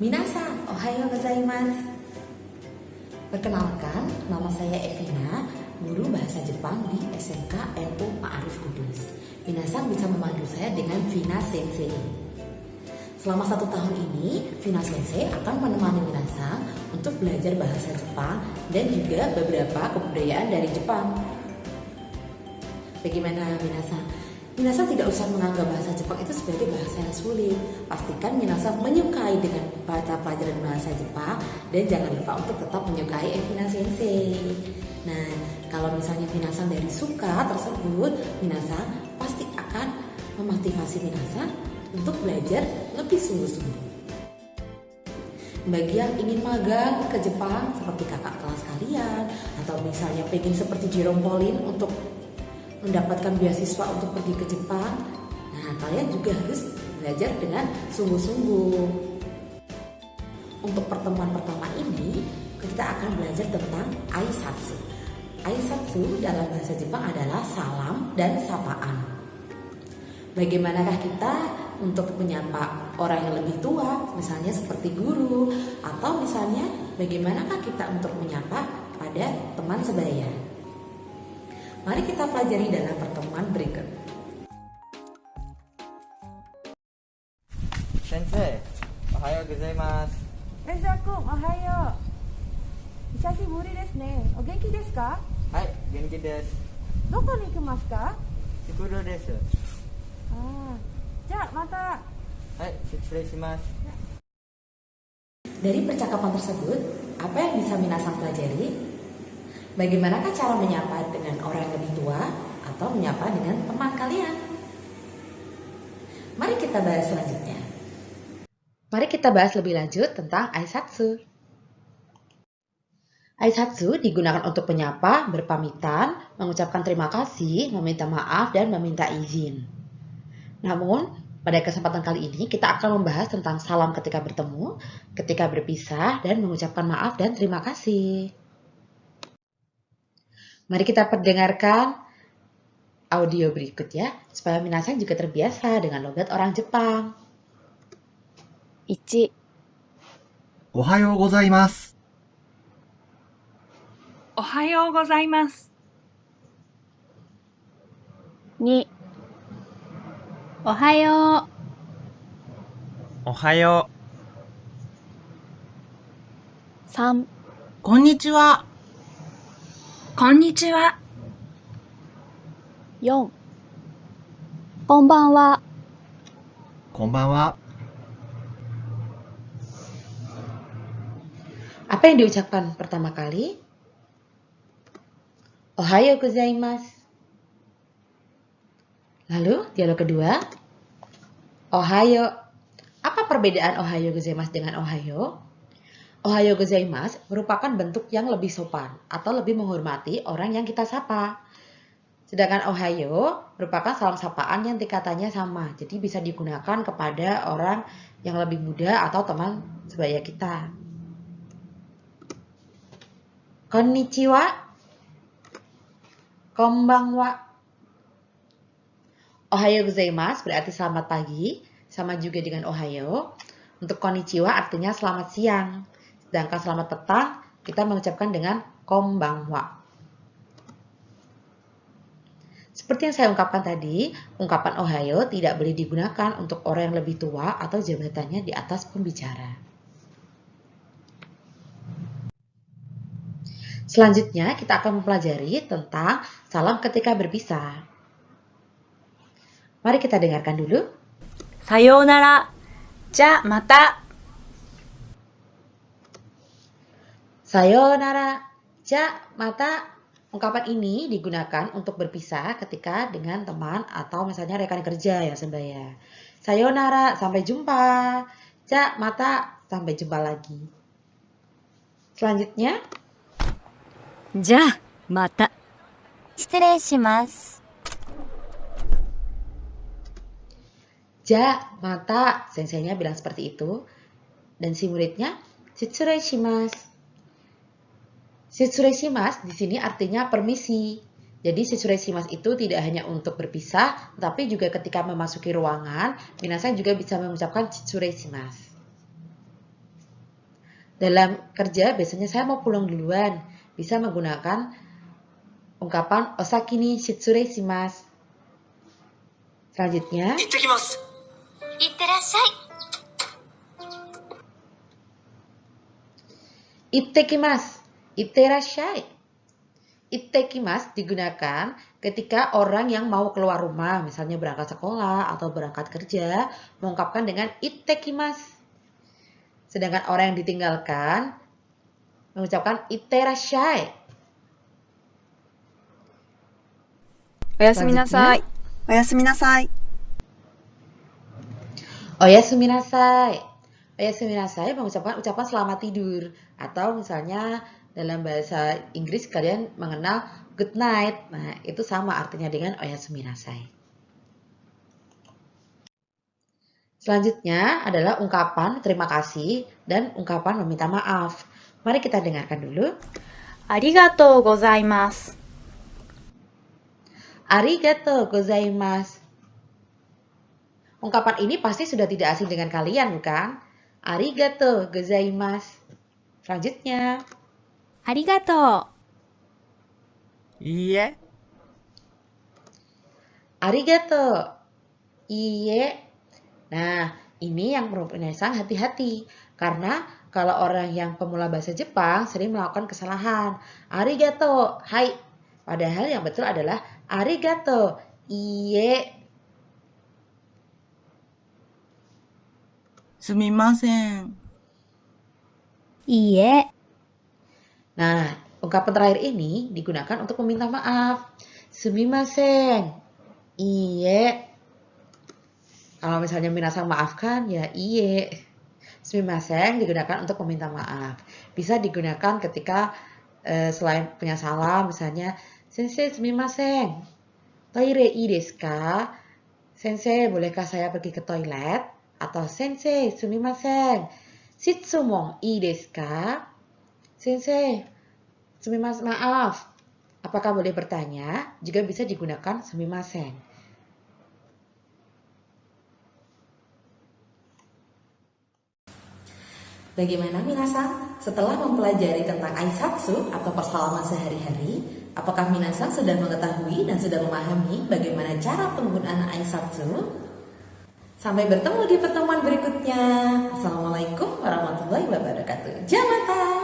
Minasan, ohayo gozaimasu. Perkenalkan, nama saya Evina, guru bahasa Jepang di SMK NU Ma'arif Kudus. Minasan bisa memanggil saya dengan Vina Sensei. Selama satu tahun ini, Vina Sensei akan menemani Minasan untuk belajar bahasa Jepang dan juga beberapa kebudayaan dari Jepang. Bagaimana Minasan? Minasan tidak usah menganggap bahasa Jepang itu sebagai bahasa yang sulit. Pastikan Minasan menyukai dengan baca pelajaran bahasa Jepang dan jangan lupa untuk tetap menyukai Evina Sensei. Nah, kalau misalnya Minasan dari suka tersebut, Minasan pasti akan memotivasi Minasan untuk belajar lebih sungguh-sungguh. Bagi yang ingin magang ke Jepang seperti kakak kelas kalian atau misalnya pengen seperti Jerome Pauline untuk mendapatkan beasiswa untuk pergi ke Jepang, nah kalian juga harus belajar dengan sungguh-sungguh. Untuk pertemuan pertama ini, kita akan belajar tentang aisatsu. Aisatsu dalam bahasa Jepang adalah salam dan sapaan. Bagaimanakah kita untuk menyapa orang yang lebih tua, misalnya seperti guru, atau misalnya bagaimanakah kita untuk menyapa pada teman sebaya? Mari kita pelajari dalam pertemuan berikut. Sensei, ohayo gozaimasu. Rezaku, ohayo. Ichashi muri desu ne. O genki desu ka? Hai, genki desu. Doko ni ikimasu ka? Tsukuro desu. Ah, ja, mata. Hai, shutsurei shimasu. Dari percakapan tersebut, apa yang bisa Minasang pelajari? Bagaimanakah cara menyapa dengan orang yang lebih tua atau menyapa dengan teman kalian? Mari kita bahas selanjutnya. Mari kita bahas lebih lanjut tentang aisatsu. Aisatsu digunakan untuk menyapa, berpamitan, mengucapkan terima kasih, meminta maaf, dan meminta izin. Namun, pada kesempatan kali ini kita akan membahas tentang salam ketika bertemu, ketika berpisah, dan mengucapkan maaf dan terima kasih. Mari kita perdengarkan audio berikut ya, supaya Minasan juga terbiasa dengan logat orang Jepang. 1おはようございます。おはようございます。 2おはよおはよう3う。こんにちは。 こんにちは。 4こんばんはこんばんは。 Apa yang diucapkan pertama kali? Ohayo gozaimasu. Lalu dialog kedua. Ohayo. Apa perbedaan ohayo gozaimasu dengan ohayo? Ohayo gozaimasu merupakan bentuk yang lebih sopan atau lebih menghormati orang yang kita sapa. Sedangkan ohayo merupakan salam sapaan yang tingkatannya sama. Jadi bisa digunakan kepada orang yang lebih muda atau teman sebaya kita. Konnichiwa. Konbanwa. Ohayo gozaimasu berarti selamat pagi, sama juga dengan ohayo. Untuk konnichiwa artinya selamat siang. Sedangkan selamat petang kita mengucapkan dengan kombangwa. Seperti yang saya ungkapkan tadi, ungkapan Ohio tidak boleh digunakan untuk orang yang lebih tua atau jabatannya di atas pembicara. Selanjutnya, kita akan mempelajari tentang salam ketika berpisah. Mari kita dengarkan dulu. Sayonara. Ja mata. Sayonara. Ja, mata. Ungkapan ini digunakan untuk berpisah ketika dengan teman atau misalnya rekan kerja ya sebaya. Sayonara, sampai jumpa. Ja, mata, sampai jumpa lagi. Selanjutnya, じゃあまた。失礼します ja, mata. Senseinya bilang seperti itu. Dan si muridnya, shitsurei shimasu. Setsureshimas di sini artinya permisi. Jadi setsureshimas itu tidak hanya untuk berpisah, tapi juga ketika memasuki ruangan, minasan juga bisa mengucapkan setsureshimas. Dalam kerja biasanya saya mau pulang duluan, bisa menggunakan ungkapan osakini ni. Selanjutnya, itekimasu. Iterashai. Itekimas digunakan ketika orang yang mau keluar rumah, misalnya berangkat sekolah atau berangkat kerja, mengungkapkan dengan itekimas. Sedangkan orang yang ditinggalkan mengucapkan iterashai. Oyasuminasai. Oyasuminasai. Oyasuminasai. Oyasuminasai mengucapkan ucapan selamat tidur atau misalnya dalam bahasa Inggris kalian mengenal good night. Nah, itu sama artinya dengan oyasuminasai. Selanjutnya adalah ungkapan terima kasih dan ungkapan meminta maaf. Mari kita dengarkan dulu. Arigatou gozaimasu. Arigatou gozaimasu. Ungkapan ini pasti sudah tidak asing dengan kalian, bukan? Arigatou gozaimasu. Selanjutnya. ありがと いいえ、 arigato. Iye. Nah, ini yang perlu penyelesaian hati-hati. Karena kalau orang yang pemula bahasa Jepang sering melakukan kesalahan. Arigato, hai. Padahal yang betul adalah arigato. Iye. すみません。う。いいえ。 Nah, ungkapan terakhir ini digunakan untuk meminta maaf. Sumimasen. Iye. Kalau misalnya minasang maafkan, ya iye. Sumimasen digunakan untuk meminta maaf. Bisa digunakan ketika eh, selain punya salah, misalnya Sensei sumimasen. Toire ii desu ka? Sensei, bolehkah saya pergi ke toilet? Atau Sensei, sumimasen. Shitsumon ii desu ka? Sensei, sumimasen maaf. Apakah boleh bertanya? Juga bisa digunakan sumimasen. Bagaimana Minasan? Setelah mempelajari tentang Aisatsu atau persalaman sehari-hari, apakah Minasan sudah mengetahui dan sudah memahami bagaimana cara penggunaan Aisatsu? Sampai bertemu di pertemuan berikutnya. Assalamualaikum warahmatullahi wabarakatuh. Jamata!